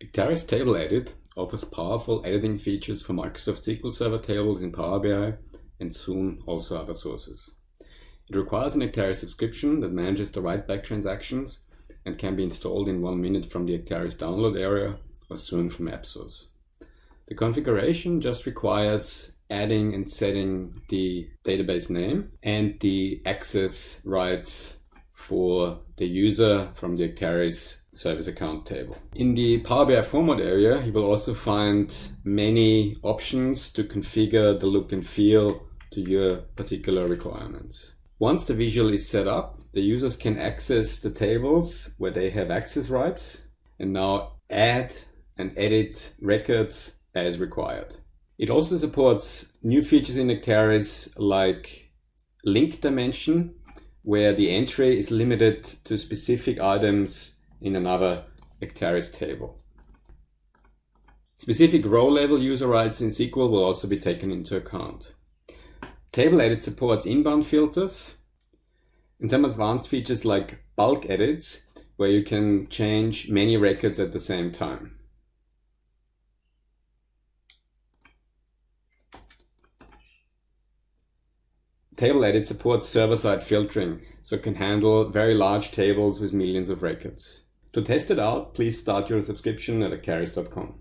Acterys Table Edit offers powerful editing features for Microsoft SQL Server tables in Power BI and soon also other sources. It requires an Acterys subscription that manages the write-back transactions and can be installed in one minute from the Acterys download area or soon from AppSource. The configuration just requires adding and setting the database name and the access rights for the user from the Acterys service account table. In the Power BI format area, you will also find many options to configure the look and feel to your particular requirements. Once the visual is set up, the users can access the tables where they have access rights and now add and edit records as required. It also supports new features in Acterys like link dimension, where the entry is limited to specific items in another Acterys table. Specific row level user rights in SQL will also be taken into account. Table Edit supports inbound filters and some advanced features like bulk edits, where you can change many records at the same time. Table Edit supports server-side filtering, so can handle very large tables with millions of records. To test it out, please start your subscription at acterys.com.